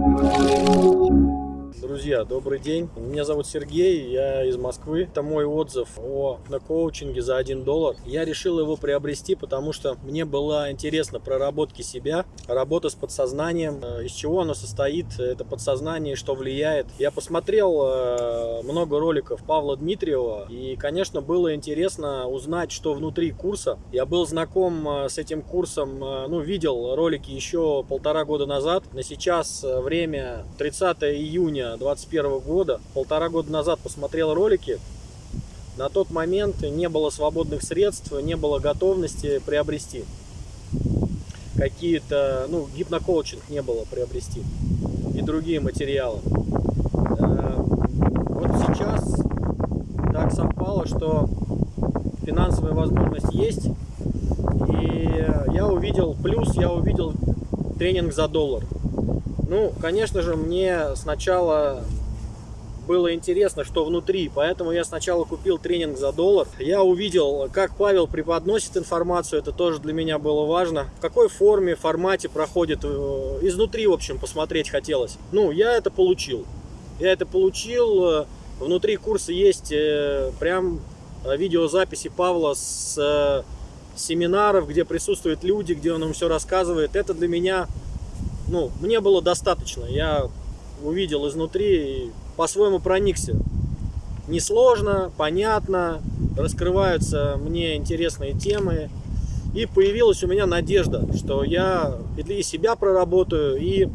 Thank you. Друзья, добрый день. Меня зовут Сергей, я из Москвы. Это мой отзыв о коучинге за 1 доллар. Я решил его приобрести, потому что мне было интересно проработки себя, работа с подсознанием, э, из чего оно состоит, это подсознание, что влияет. Я посмотрел э, много роликов Павла Дмитриева, и, конечно, было интересно узнать, что внутри курса. Я был знаком э, с этим курсом, ну, видел ролики еще полтора года назад. На сейчас время 30 июня 2021 года, полтора года назад посмотрел ролики, на тот момент не было свободных средств, не было готовности приобрести какие-то, ну, гипнокоучинг не было приобрести и другие материалы. Э, вот сейчас так совпало, что финансовая возможность есть, и я увидел плюс, я увидел тренинг за доллар. Ну, конечно же, мне сначала было интересно, что внутри, поэтому я сначала купил тренинг за доллар. Я увидел, как Павел преподносит информацию, это тоже для меня было важно. В какой форме, формате проходит, э, изнутри, в общем, посмотреть хотелось. Ну, я это получил. Я это получил, внутри курса есть э, прям видеозаписи Павла с семинаров, где присутствуют люди, где он им все рассказывает. Это для меня ну, мне было достаточно. Я увидел изнутри и по-своему проникся. Несложно, понятно, раскрываются мне интересные темы. И появилась у меня надежда, что я и себя проработаю, и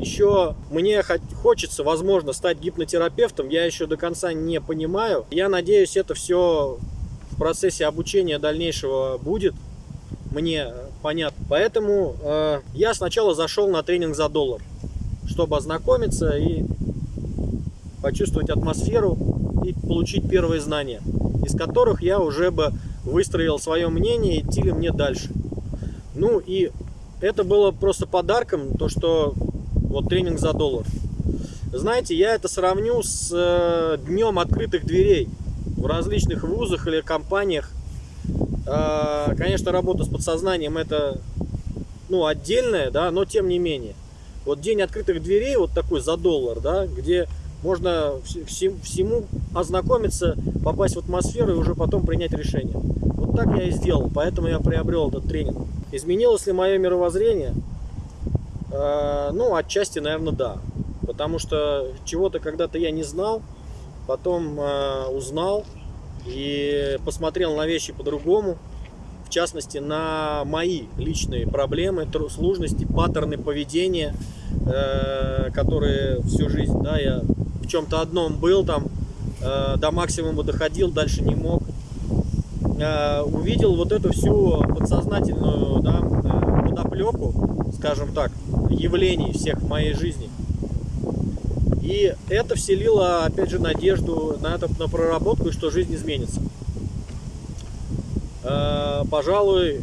еще мне хочется, возможно, стать гипнотерапевтом. Я еще до конца не понимаю. Я надеюсь, это все в процессе обучения дальнейшего будет мне понятно. Поэтому э, я сначала зашел на тренинг за доллар, чтобы ознакомиться и почувствовать атмосферу и получить первые знания, из которых я уже бы выстроил свое мнение, идти ли мне дальше. Ну и это было просто подарком, то что вот тренинг за доллар. Знаете, я это сравню с э, днем открытых дверей в различных вузах или компаниях, конечно, работа с подсознанием это ну, отдельная, да, но тем не менее. Вот день открытых дверей, вот такой за доллар, да, где можно всему ознакомиться, попасть в атмосферу и уже потом принять решение. Вот так я и сделал, поэтому я приобрел этот тренинг. Изменилось ли мое мировоззрение? А, ну, отчасти, наверное, да. Потому что чего-то когда-то я не знал, потом а, узнал, и посмотрел на вещи по-другому, в частности на мои личные проблемы, сложности, паттерны поведения, э, которые всю жизнь, да, я в чем-то одном был, там э, до максимума доходил, дальше не мог. Э, увидел вот эту всю подсознательную да, подоплеку, скажем так, явлений всех в моей жизни. И это вселило, опять же, надежду на, это, на проработку, и что жизнь изменится. Э, пожалуй,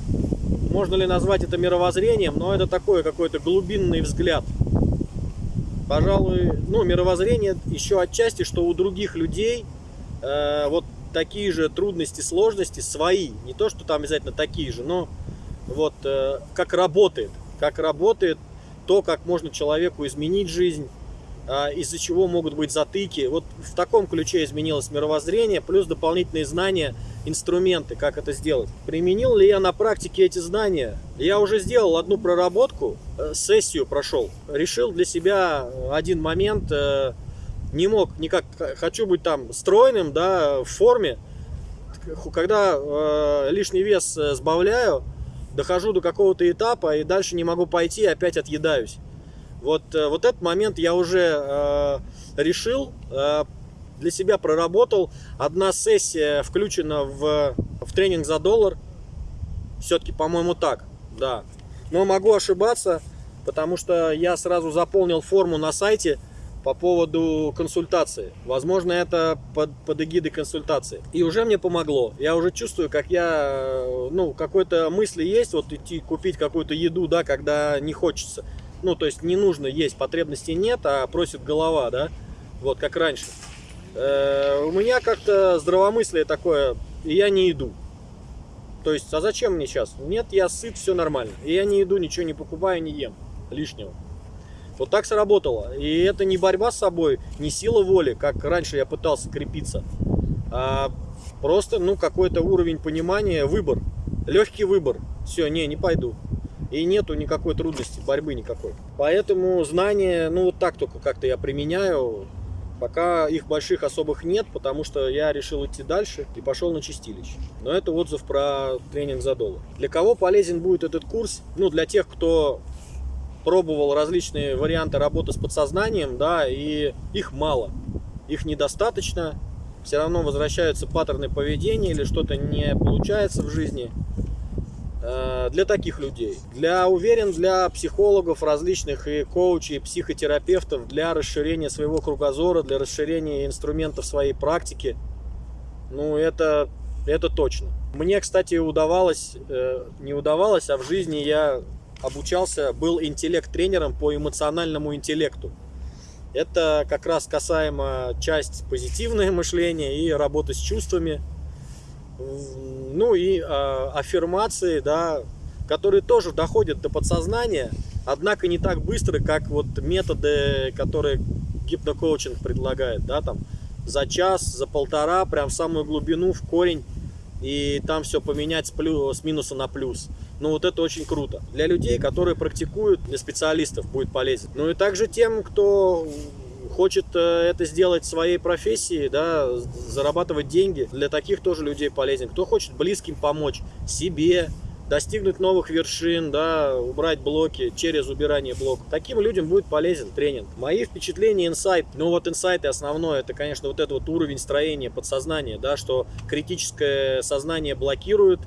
можно ли назвать это мировоззрением, но это такой какой-то глубинный взгляд. Пожалуй, ну, мировоззрение еще отчасти, что у других людей э, вот такие же трудности, сложности свои. Не то, что там обязательно такие же, но вот э, как работает. Как работает то, как можно человеку изменить жизнь, из-за чего могут быть затыки. Вот в таком ключе изменилось мировоззрение, плюс дополнительные знания, инструменты, как это сделать. Применил ли я на практике эти знания? Я уже сделал одну проработку, э, сессию прошел. Решил для себя один момент, э, не мог никак, хочу быть там стройным, да, в форме. Когда э, лишний вес сбавляю, дохожу до какого-то этапа и дальше не могу пойти, опять отъедаюсь. Вот, э, вот этот момент я уже э, решил, э, для себя проработал. Одна сессия включена в, в тренинг за доллар. Все-таки, по-моему, так, да. Но могу ошибаться, потому что я сразу заполнил форму на сайте по поводу консультации. Возможно, это под, под эгидой консультации. И уже мне помогло. Я уже чувствую, как я, э, ну, какой-то мысли есть, вот идти купить какую-то еду, да, когда не хочется. Ну, то есть не нужно есть, потребностей нет, а просит голова, да, вот как раньше. Э, у меня как-то здравомыслие такое, и я не иду. То есть, а зачем мне сейчас? Нет, я сыт, все нормально. И я не иду, ничего не покупаю, не ем лишнего. Вот так сработало. И это не борьба с собой, не сила воли, как раньше я пытался крепиться, а просто, ну, какой-то уровень понимания, выбор. Легкий выбор. Все, не, не пойду. И нету никакой трудности, борьбы никакой. Поэтому знания, ну, вот так только как-то я применяю. Пока их больших особых нет, потому что я решил идти дальше и пошел на чистилище. Но это отзыв про тренинг за доллар. Для кого полезен будет этот курс? Ну, для тех, кто пробовал различные варианты работы с подсознанием, да, и их мало. Их недостаточно. Все равно возвращаются паттерны поведения или что-то не получается в жизни. Э, для таких людей. Для, уверен, для психологов различных и коучей, и психотерапевтов, для расширения своего кругозора, для расширения инструментов своей практики. Ну, это, это точно. Мне, кстати, удавалось, э, не удавалось, а в жизни я обучался, был интеллект-тренером по эмоциональному интеллекту. Это как раз касаемо часть позитивное мышление и работы с чувствами ну и э, аффирмации, да, которые тоже доходят до подсознания, однако не так быстро, как вот методы, которые гипнокоучинг предлагает, да, там за час, за полтора, прям в самую глубину, в корень, и там все поменять с, плюс, с минуса на плюс. Ну вот это очень круто. Для людей, которые практикуют, для специалистов будет полезен. Ну и также тем, кто хочет э, это сделать своей профессией, да, зарабатывать деньги, для таких тоже людей полезен. Кто хочет близким помочь себе, достигнуть новых вершин, да, убрать блоки через убирание блоков. Таким людям будет полезен тренинг. Мои впечатления, инсайт, ну вот инсайты основное, это, конечно, вот этот вот уровень строения подсознания, да, что критическое сознание блокирует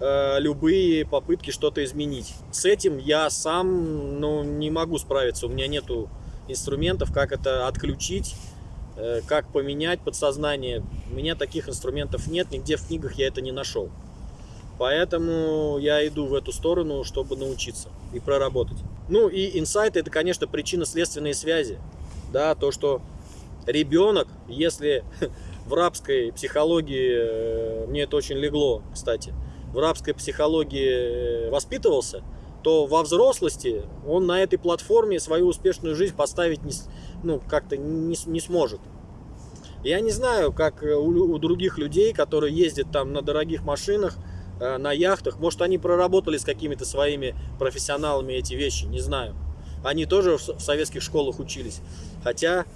э, любые попытки что-то изменить. С этим я сам, ну, не могу справиться, у меня нету инструментов, как это отключить, э, как поменять подсознание. У меня таких инструментов нет, нигде в книгах я это не нашел. Поэтому я иду в эту сторону, чтобы научиться и проработать. Ну и инсайты это, конечно, причинно-следственные связи. Да, то, что ребенок, если в рабской психологии, э, мне это очень легло, кстати, в рабской психологии э, воспитывался, то во взрослости он на этой платформе свою успешную жизнь поставить не, ну, как-то не, не сможет. Я не знаю, как у, у других людей, которые ездят там на дорогих машинах, э, на яхтах, может они проработали с какими-то своими профессионалами эти вещи, не знаю. Они тоже в, в советских школах учились. Хотя,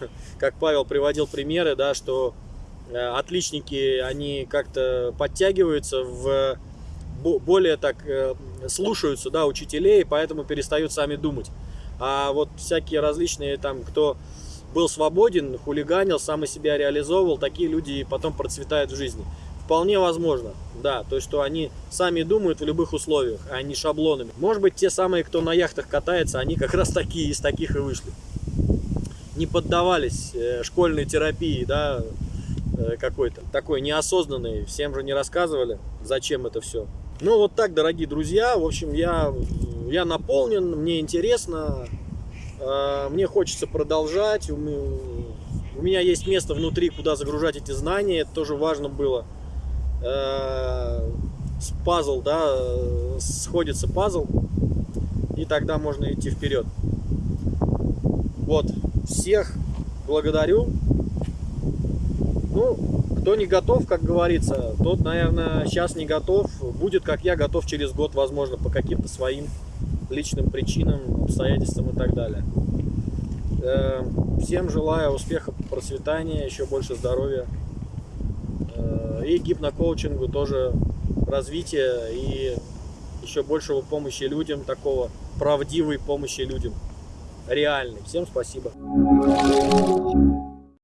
как Павел приводил примеры, да, что э, отличники, они как-то подтягиваются в более так э, слушаются, да, учителей, поэтому перестают сами думать. А вот всякие различные там, кто был свободен, хулиганил, сам из себя реализовывал, такие люди потом процветают в жизни. Вполне возможно, да, то есть, что они сами думают в любых условиях, а не шаблонами. Может быть, те самые, кто на яхтах катается, они как раз такие, из таких и вышли. Не поддавались э, школьной терапии, да, э, какой-то, такой неосознанной, всем же не рассказывали, зачем это все. Ну, вот так, дорогие друзья. В общем, я, я наполнен, мне интересно, э, мне хочется продолжать. У меня есть место внутри, куда загружать эти знания. Это тоже важно было. Э, пазл, да, сходится пазл. И тогда можно идти вперед. Вот, всех благодарю. Ну, кто не готов, как говорится, тот, наверное, сейчас не готов. Будет, как я, готов через год, возможно, по каким-то своим личным причинам, обстоятельствам и так далее. Э, всем желаю успеха, процветания, еще больше здоровья. Э, и гипнокоучингу тоже развития и еще большего помощи людям, такого правдивой помощи людям. Реальной. Всем спасибо.